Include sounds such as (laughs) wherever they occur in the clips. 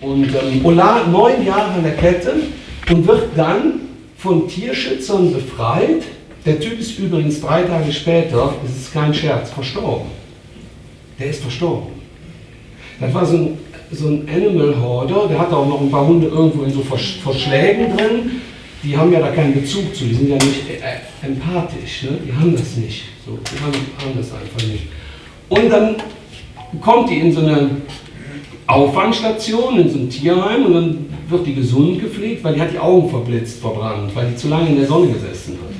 Und ähm, Ola neun Jahre an der Kette und wird dann von Tierschützern befreit. Der Typ ist übrigens drei Tage später, das ist kein Scherz, verstorben. Der ist verstorben. Das war so ein, so ein Animal Hoarder, der hatte auch noch ein paar Hunde irgendwo in so Verschlägen drin. Die haben ja da keinen Bezug zu, die sind ja nicht äh, empathisch, ne? die haben das nicht. So, die haben, haben das einfach nicht. Und dann kommt die in so eine Auffangstation, in so ein Tierheim und dann wird die gesund gepflegt, weil die hat die Augen verblitzt, verbrannt, weil die zu lange in der Sonne gesessen hat.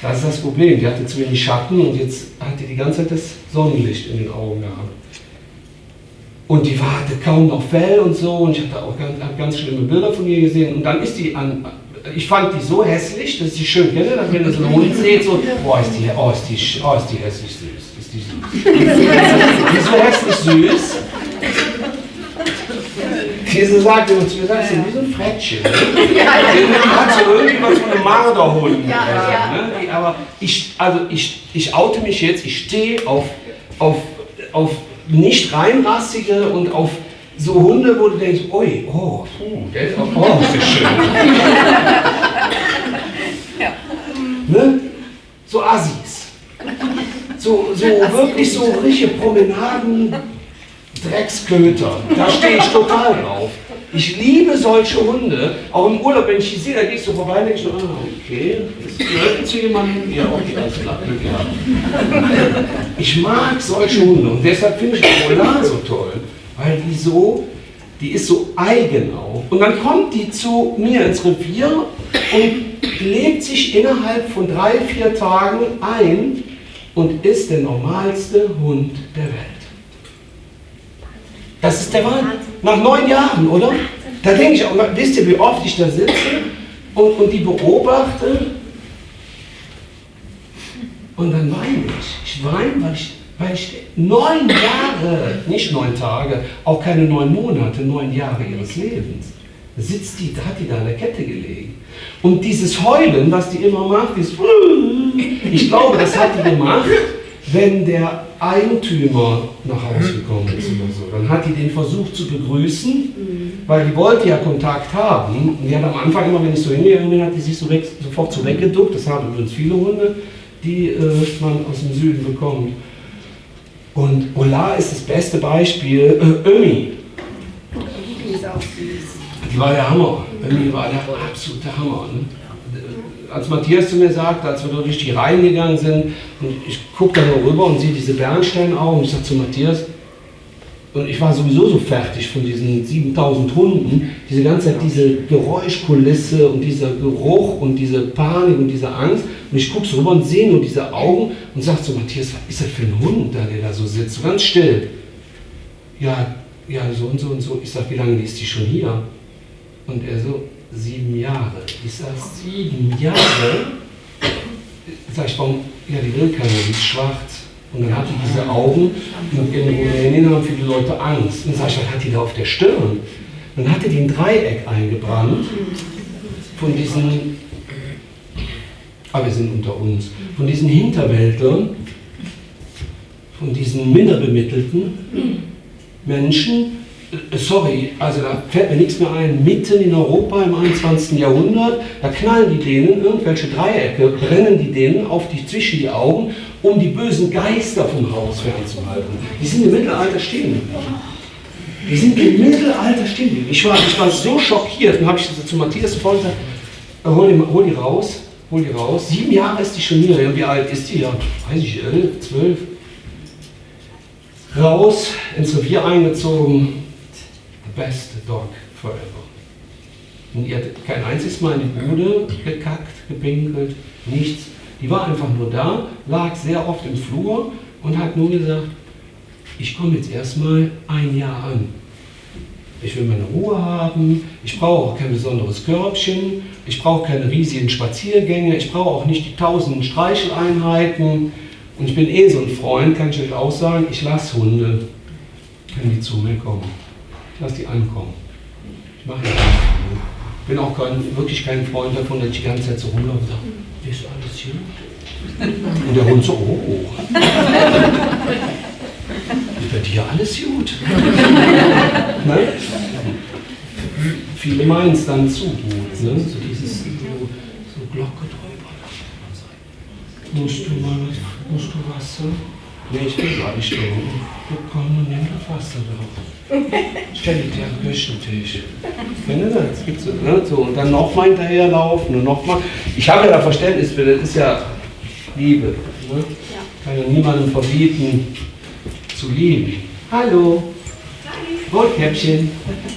Das ist das Problem, die hatte zu wenig Schatten und jetzt hat die die ganze Zeit das Sonnenlicht in den Augen gehabt. Und die war, hatte kaum noch Fell und so und ich habe auch ganz, ganz schlimme Bilder von ihr gesehen und dann ist die an, ich fand die so hässlich, dass sie schön kenne, dass wenn ihr so einen Hund seht, so, boah, ist die, oh, ist die, oh, ist die hässlich süß, ist die süß. (laughs) die ist so hässlich süß. Diese sagt immer zu mir, sagst du, wie so ein Frettchen. (laughs) Ja, die hat so irgendwie was von einem Marderhund. Ja, ja. Ne? Aber ich, also ich, ich oute mich jetzt, ich stehe auf, auf, auf nicht reinrassige und auf so Hunde, wo du denkst, oi, oh, der ist auch, oh, ist das schön. (laughs) ja. ne? So Assis. So, so wirklich so richtige Promenaden, Drecksköter. Da stehe ich total drauf. Ich liebe solche Hunde. Auch im Urlaub, wenn ich die sehe, da gehst du vorbei und denkst ah, okay, das gehört zu jemandem. Ja, okay, alles klar, Glück gehabt. Ich mag solche Hunde und deshalb finde ich die Polar so toll. Weil die so, die ist so eigen auch. Und dann kommt die zu mir ins Revier und legt sich innerhalb von drei, vier Tagen ein und ist der normalste Hund der Welt. Das ist der Wahnsinn. Nach neun Jahren, oder? Da denke ich auch, wisst ihr, wie oft ich da sitze und, und die beobachte und dann weine ich. Ich weine, weil ich, weil ich neun Jahre, nicht neun Tage, auch keine neun Monate, neun Jahre ihres Lebens, sitzt die, hat die da an der Kette gelegen. Und dieses Heulen, was die immer macht, ist, ich glaube, das hat die gemacht, wenn der Eigentümer nach Hause gekommen ist oder so, dann hat die den versucht zu begrüßen, mhm. weil die wollte ja Kontakt haben. Und die hat am Anfang immer, wenn ich so hingegangen bin, hat die sich so weg, sofort so weggeduckt. Das haben übrigens viele Hunde, die äh, man aus dem Süden bekommt. Und Ola ist das beste Beispiel. Äh, Ömi. Die war der Hammer. Ömi war der absolute Hammer. Ne? Als Matthias zu mir sagt, als wir durch die Reihen gegangen sind, und ich gucke da nur rüber und sehe diese Bernsteinaugen, und ich sage zu Matthias, und ich war sowieso so fertig von diesen 7000 Hunden, diese ganze Zeit diese Geräuschkulisse und dieser Geruch und diese Panik und diese Angst. Und ich gucke so rüber und sehe nur diese Augen und sage zu Matthias, was ist das für ein Hund, der da so sitzt, so ganz still. Ja, ja, so und so und so. Ich sage, wie lange ist die schon hier? Und er so, sieben Jahre. Ich sage, sieben Jahre? Sag ich, warum? Ja, die will keiner, die ist schwarz. Und dann hat die diese Augen und in Rumänien haben viele Leute Angst. Und sag ich, was hat die da auf der Stirn? Dann hatte die ein Dreieck eingebrannt von diesen, aber wir sind unter uns, von diesen Hinterwäldlern, von diesen minderbemittelten Menschen, sorry, also da fällt mir nichts mehr ein, mitten in Europa im 21. Jahrhundert, da knallen die denen irgendwelche Dreiecke, brennen die denen auf die, zwischen die Augen, um die bösen Geister vom Haus fernzuhalten. Die sind im Mittelalter stehen. Die sind im Mittelalter stehen. Ich war, ich war so schockiert, dann habe ich zu Matthias sofort gesagt, äh, hol die, hol die raus, hol die raus. Sieben Jahre ist die schon hier. Wie alt ist die? Ja, weiß ich, elf, zwölf. Raus, ins Revier eingezogen, best dog forever. Und ihr hat kein einziges Mal in die Bude gekackt, gepinkelt, nichts. Die war einfach nur da, lag sehr oft im Flur und hat nur gesagt, ich komme jetzt erstmal ein Jahr an. Ich will meine Ruhe haben, ich brauche auch kein besonderes Körbchen, ich brauche keine riesigen Spaziergänge, ich brauche auch nicht die tausenden Streicheleinheiten. Und ich bin eh so ein Freund, kann ich euch auch sagen, ich lasse Hunde, wenn die zu mir kommen lass die ankommen. Ich mache nicht Ich bin auch kein, wirklich kein Freund davon, dass ich die ganze Zeit so rumlaufe und sage, ist alles gut? Und der Hund so, oh. Ist bei dir alles gut? (laughs) ne? viele meinen es dann zu gut. Ne? So dieses so, Glocke drüber. Musst du mal was, musst du Wasser? Nee, ich will gar nicht trinken. Du komm und nimm das Wasser doch. (laughs) Stell dich dir am Küchentisch. Wenn du das gibt's, ne? so, Und dann nochmal hinterherlaufen und nochmal. Ich habe ja da Verständnis für, das ist ja Liebe. Ne? Ja. Kann ja niemandem verbieten zu lieben. Hallo. Rotkäppchen.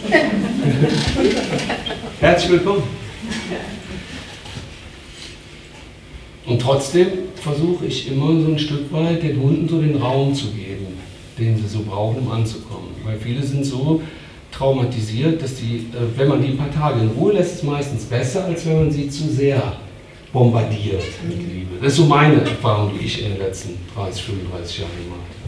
(laughs) Herzlich willkommen. Und trotzdem versuche ich immer so ein Stück weit den Hunden so den Raum zu geben, den sie so brauchen, um anzukommen. Weil viele sind so traumatisiert, dass die, äh, wenn man die ein paar Tage in Ruhe lässt, ist es meistens besser, als wenn man sie zu sehr bombardiert mit Liebe. Das ist so meine Erfahrung, die ich in den letzten 30, 35 Jahren gemacht habe.